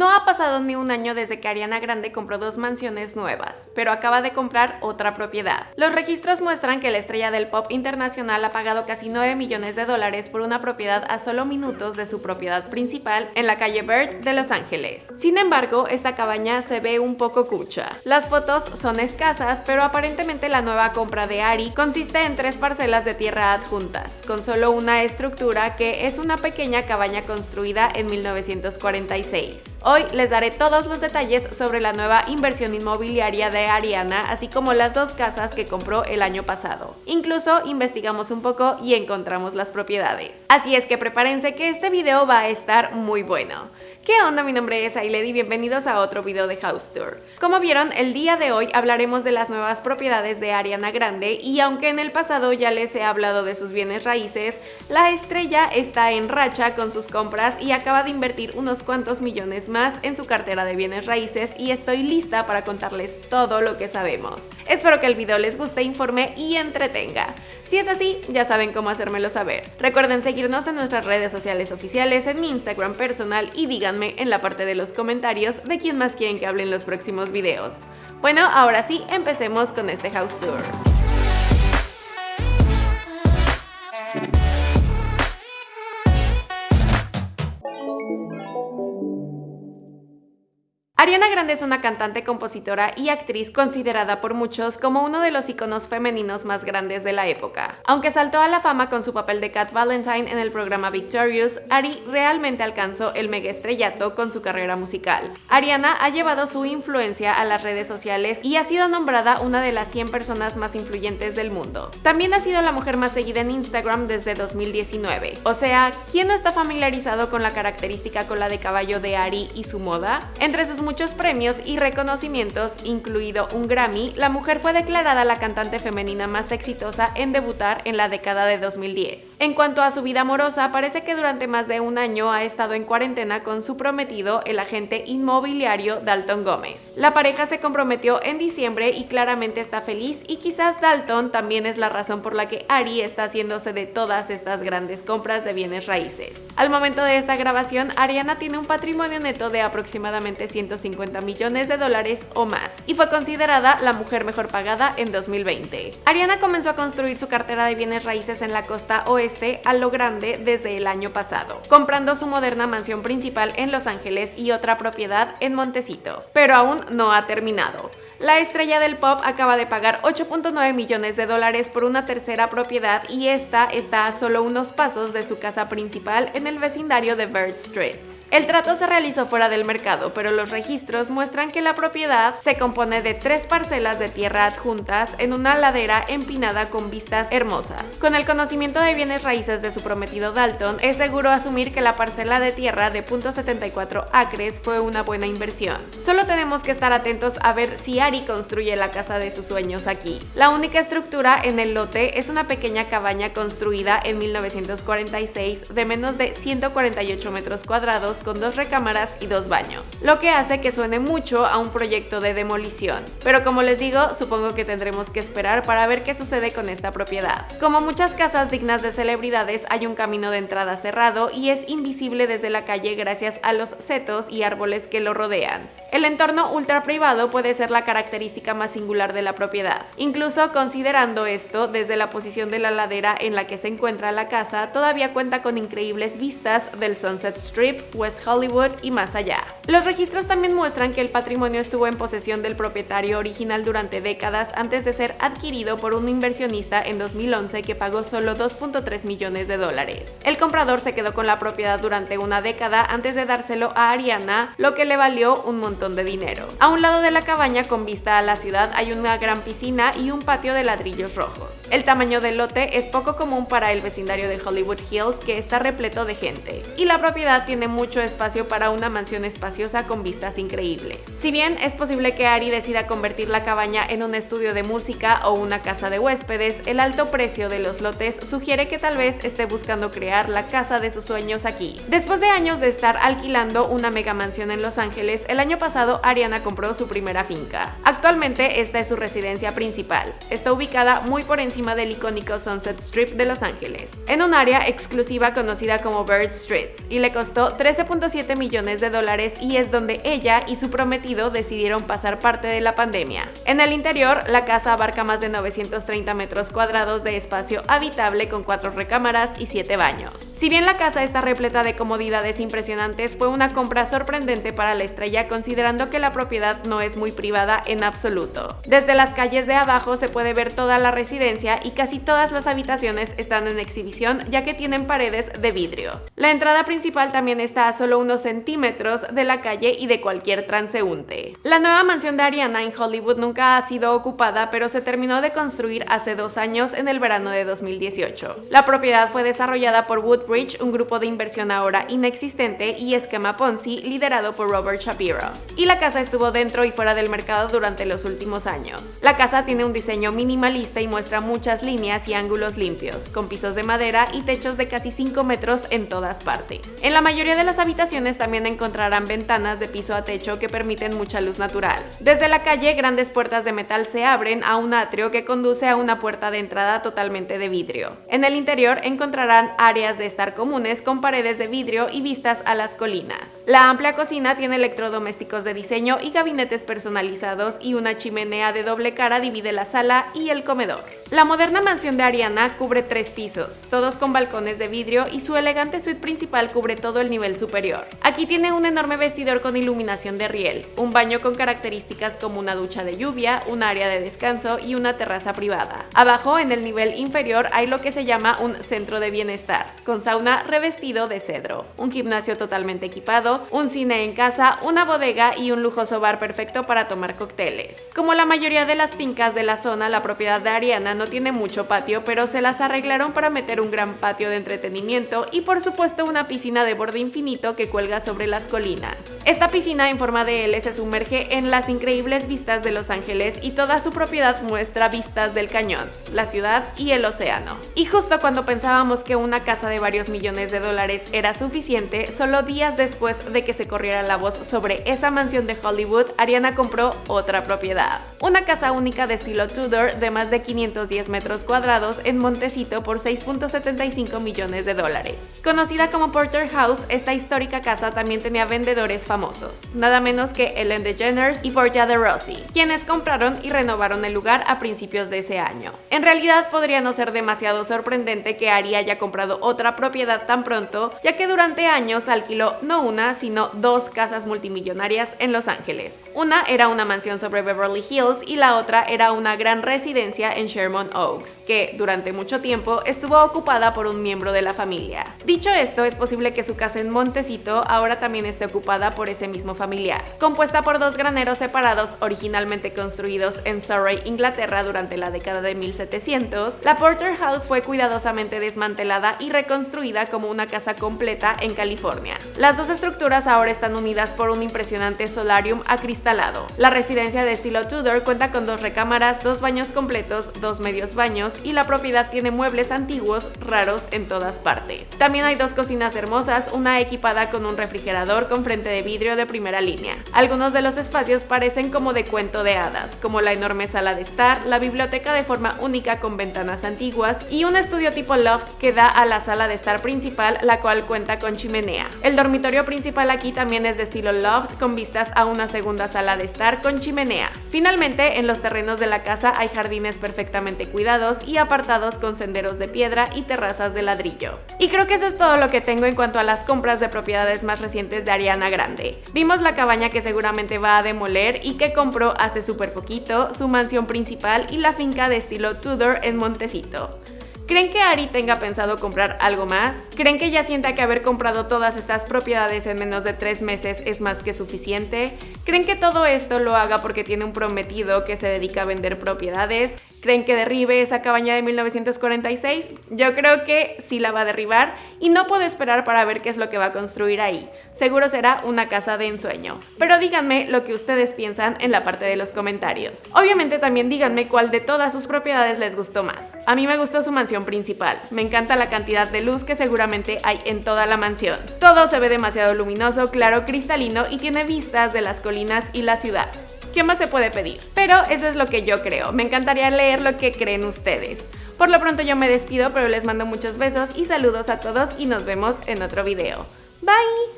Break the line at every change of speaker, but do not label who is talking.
No ha pasado ni un año desde que Ariana Grande compró dos mansiones nuevas, pero acaba de comprar otra propiedad. Los registros muestran que la estrella del pop internacional ha pagado casi 9 millones de dólares por una propiedad a solo minutos de su propiedad principal en la calle Bird de Los Ángeles. Sin embargo, esta cabaña se ve un poco cucha. Las fotos son escasas, pero aparentemente la nueva compra de Ari consiste en tres parcelas de tierra adjuntas, con solo una estructura que es una pequeña cabaña construida en 1946. Hoy les daré todos los detalles sobre la nueva inversión inmobiliaria de Ariana, así como las dos casas que compró el año pasado. Incluso investigamos un poco y encontramos las propiedades. Así es que prepárense que este video va a estar muy bueno. ¿Qué onda? Mi nombre es Ailed y bienvenidos a otro video de House Tour. Como vieron, el día de hoy hablaremos de las nuevas propiedades de Ariana Grande y aunque en el pasado ya les he hablado de sus bienes raíces, la estrella está en racha con sus compras y acaba de invertir unos cuantos millones más en su cartera de bienes raíces y estoy lista para contarles todo lo que sabemos. Espero que el video les guste, informe y entretenga. Si es así, ya saben cómo hacérmelo saber. Recuerden seguirnos en nuestras redes sociales oficiales, en mi Instagram personal y díganme en la parte de los comentarios de quién más quieren que hable en los próximos videos. Bueno, ahora sí, empecemos con este house tour. Ariana Grande es una cantante, compositora y actriz considerada por muchos como uno de los iconos femeninos más grandes de la época. Aunque saltó a la fama con su papel de Cat Valentine en el programa Victorious, Ari realmente alcanzó el mega estrellato con su carrera musical. Ariana ha llevado su influencia a las redes sociales y ha sido nombrada una de las 100 personas más influyentes del mundo. También ha sido la mujer más seguida en Instagram desde 2019. O sea, ¿quién no está familiarizado con la característica cola de caballo de Ari y su moda? Entre sus muchos premios y reconocimientos, incluido un Grammy, la mujer fue declarada la cantante femenina más exitosa en debutar en la década de 2010. En cuanto a su vida amorosa, parece que durante más de un año ha estado en cuarentena con su prometido, el agente inmobiliario Dalton Gómez. La pareja se comprometió en diciembre y claramente está feliz y quizás Dalton también es la razón por la que Ari está haciéndose de todas estas grandes compras de bienes raíces. Al momento de esta grabación, Ariana tiene un patrimonio neto de aproximadamente 150 50 millones de dólares o más, y fue considerada la mujer mejor pagada en 2020. Ariana comenzó a construir su cartera de bienes raíces en la costa oeste a lo grande desde el año pasado, comprando su moderna mansión principal en Los Ángeles y otra propiedad en Montecito, pero aún no ha terminado. La estrella del pop acaba de pagar 8.9 millones de dólares por una tercera propiedad y esta está a solo unos pasos de su casa principal en el vecindario de Bird Streets. El trato se realizó fuera del mercado, pero los registros muestran que la propiedad se compone de tres parcelas de tierra adjuntas en una ladera empinada con vistas hermosas. Con el conocimiento de bienes raíces de su prometido Dalton, es seguro asumir que la parcela de tierra de .74 acres fue una buena inversión. Solo tenemos que estar atentos a ver si hay y construye la casa de sus sueños aquí. La única estructura en el lote es una pequeña cabaña construida en 1946 de menos de 148 metros cuadrados con dos recámaras y dos baños, lo que hace que suene mucho a un proyecto de demolición. Pero como les digo, supongo que tendremos que esperar para ver qué sucede con esta propiedad. Como muchas casas dignas de celebridades, hay un camino de entrada cerrado y es invisible desde la calle gracias a los setos y árboles que lo rodean. El entorno ultra privado puede ser la característica más singular de la propiedad. Incluso considerando esto, desde la posición de la ladera en la que se encuentra la casa, todavía cuenta con increíbles vistas del Sunset Strip, West Hollywood y más allá. Los registros también muestran que el patrimonio estuvo en posesión del propietario original durante décadas antes de ser adquirido por un inversionista en 2011 que pagó solo 2.3 millones de dólares. El comprador se quedó con la propiedad durante una década antes de dárselo a Ariana, lo que le valió un montón de dinero. A un lado de la cabaña con vista a la ciudad hay una gran piscina y un patio de ladrillos rojos. El tamaño del lote es poco común para el vecindario de Hollywood Hills que está repleto de gente, y la propiedad tiene mucho espacio para una mansión con vistas increíbles. Si bien es posible que Ari decida convertir la cabaña en un estudio de música o una casa de huéspedes, el alto precio de los lotes sugiere que tal vez esté buscando crear la casa de sus sueños aquí. Después de años de estar alquilando una mega mansión en Los Ángeles, el año pasado Ariana compró su primera finca. Actualmente esta es su residencia principal. Está ubicada muy por encima del icónico Sunset Strip de Los Ángeles, en un área exclusiva conocida como Bird Streets, y le costó 13.7 millones de dólares y es donde ella y su prometido decidieron pasar parte de la pandemia. En el interior, la casa abarca más de 930 metros cuadrados de espacio habitable con cuatro recámaras y siete baños. Si bien la casa está repleta de comodidades impresionantes, fue una compra sorprendente para la estrella considerando que la propiedad no es muy privada en absoluto. Desde las calles de abajo se puede ver toda la residencia y casi todas las habitaciones están en exhibición ya que tienen paredes de vidrio. La entrada principal también está a solo unos centímetros de la calle y de cualquier transeúnte. La nueva mansión de Ariana en Hollywood nunca ha sido ocupada pero se terminó de construir hace dos años en el verano de 2018. La propiedad fue desarrollada por Woodbridge, un grupo de inversión ahora inexistente y esquema Ponzi liderado por Robert Shapiro. Y la casa estuvo dentro y fuera del mercado durante los últimos años. La casa tiene un diseño minimalista y muestra muchas líneas y ángulos limpios, con pisos de madera y techos de casi 5 metros en todas partes. En la mayoría de las habitaciones también encontrarán ventanas de piso a techo que permiten mucha luz natural. Desde la calle, grandes puertas de metal se abren a un atrio que conduce a una puerta de entrada totalmente de vidrio. En el interior encontrarán áreas de estar comunes con paredes de vidrio y vistas a las colinas. La amplia cocina tiene electrodomésticos de diseño y gabinetes personalizados y una chimenea de doble cara divide la sala y el comedor. La moderna mansión de Ariana cubre tres pisos, todos con balcones de vidrio y su elegante suite principal cubre todo el nivel superior. Aquí tiene un enorme vestidor con iluminación de riel, un baño con características como una ducha de lluvia, un área de descanso y una terraza privada. Abajo, en el nivel inferior, hay lo que se llama un centro de bienestar, con sauna revestido de cedro, un gimnasio totalmente equipado, un cine en casa, una bodega y un lujoso bar perfecto para tomar cócteles. Como la mayoría de las fincas de la zona, la propiedad de Ariana no tiene mucho patio, pero se las arreglaron para meter un gran patio de entretenimiento y por supuesto una piscina de borde infinito que cuelga sobre las colinas. Esta piscina en forma de L se sumerge en las increíbles vistas de Los Ángeles y toda su propiedad muestra vistas del cañón, la ciudad y el océano. Y justo cuando pensábamos que una casa de varios millones de dólares era suficiente, solo días después de que se corriera la voz sobre esa mansión de Hollywood, Ariana compró otra propiedad. Una casa única de estilo Tudor de más de 510 metros cuadrados en Montecito por 6.75 millones de dólares. Conocida como Porter House, esta histórica casa también tenía vendedores famosos, nada menos que Ellen DeGeneres y Portia de Rossi, quienes compraron y renovaron el lugar a principios de ese año. En realidad podría no ser demasiado sorprendente que Ari haya comprado otra propiedad tan pronto, ya que durante años alquiló no una, sino dos casas multimillonarias en Los Ángeles. Una era una mansión sobre Beverly Hills y la otra era una gran residencia en Sherman Oaks, que durante mucho tiempo estuvo ocupada por un miembro de la familia. Dicho esto, es posible que su casa en Montecito ahora también esté ocupada por ese mismo familiar. Compuesta por dos graneros separados originalmente construidos en Surrey, Inglaterra durante la década de 1700, la Porter House fue cuidadosamente desmantelada y reconstruida como una casa completa en California. Las dos estructuras ahora están unidas por un impresionante solarium acristalado. La residencia de estilo Tudor cuenta con dos recámaras, dos baños completos, dos medios baños y la propiedad tiene muebles antiguos raros en todas partes. También hay dos cocinas hermosas, una equipada con un refrigerador con frente de vidrio de primera línea. Algunos de los espacios parecen como de cuento de hadas, como la enorme sala de estar, la biblioteca de forma única con ventanas antiguas y un estudio tipo loft que da a la sala de estar principal, la cual cuenta con chimenea. El dormitorio principal aquí también es de estilo loft con vistas a una segunda sala de estar con chimenea. Finalmente, en los terrenos de la casa hay jardines perfectamente cuidados y apartados con senderos de piedra y terrazas de ladrillo. Y creo que eso es todo lo que tengo en cuanto a las compras de propiedades más recientes de Ariana Grande. Vimos la cabaña que seguramente va a demoler y que compró hace súper poquito, su mansión principal y la finca de estilo Tudor en Montecito. ¿Creen que Ari tenga pensado comprar algo más? ¿Creen que ya sienta que haber comprado todas estas propiedades en menos de tres meses es más que suficiente? ¿Creen que todo esto lo haga porque tiene un prometido que se dedica a vender propiedades? ¿Creen que derribe esa cabaña de 1946? Yo creo que sí la va a derribar y no puedo esperar para ver qué es lo que va a construir ahí. Seguro será una casa de ensueño. Pero díganme lo que ustedes piensan en la parte de los comentarios. Obviamente también díganme cuál de todas sus propiedades les gustó más. A mí me gustó su mansión principal. Me encanta la cantidad de luz que seguramente hay en toda la mansión. Todo se ve demasiado luminoso, claro, cristalino y tiene vistas de las colinas y la ciudad. ¿Qué más se puede pedir? Pero eso es lo que yo creo. Me encantaría leer lo que creen ustedes. Por lo pronto yo me despido, pero les mando muchos besos y saludos a todos y nos vemos en otro video. Bye!